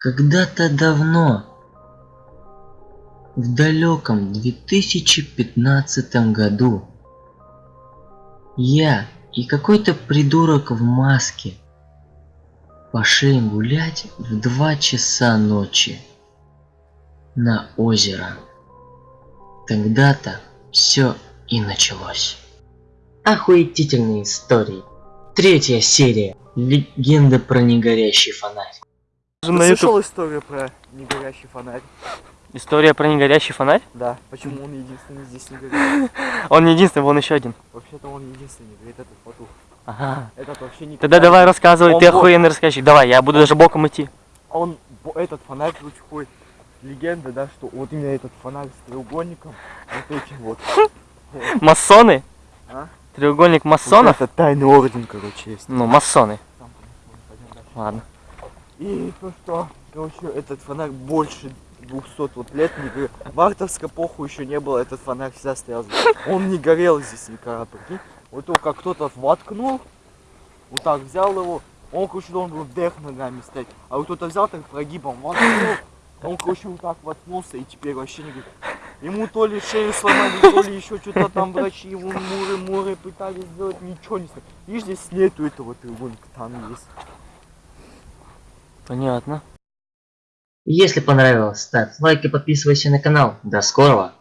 Когда-то давно, в далеком 2015 году, я и какой-то придурок в маске пошли гулять в 2 часа ночи на озеро. Тогда-то все и началось. Охуетительные истории. Третья серия. Легенда про негорящий фонарь. Ты на YouTube. слышал историю про негорящий фонарь? История про негорящий фонарь? Да. Почему он единственный здесь не горит? Он не единственный, вон еще один. Вообще-то он единственный горит, этот потух. Ага. Этот вообще не Тогда давай рассказывай, Он ты вот- охуенный рассказчик. Давай, я буду даже боком идти. Он, этот фонарь, короче, ходит. Легенда, да, что вот именно этот фонарь с треугольником, вот этим вот. Масоны? А? Треугольник масонов? Вот это тайный орден, короче, есть. Ну, масоны. Там, пойдем дальше. Ладно. И то, что, короче, этот фонарь больше 200 вот лет не горел. Мартовской эпоху еще не было, этот фонарь всегда стоял. Он не горел здесь никогда, прикинь. Вот только кто-то воткнул, вот так взял его, он, короче, должен был вверх ногами стоять. А вот кто-то взял так прогибом, воткнул, он, короче, вот так воткнулся и теперь вообще не горит. Ему то ли шею сломали, то ли еще что-то там врачи его муры-муры пытались сделать, ничего не стоит. Видишь, здесь нету этого треугольника, там есть. Понятно. Если понравилось, ставь лайк и подписывайся на канал. До скорого!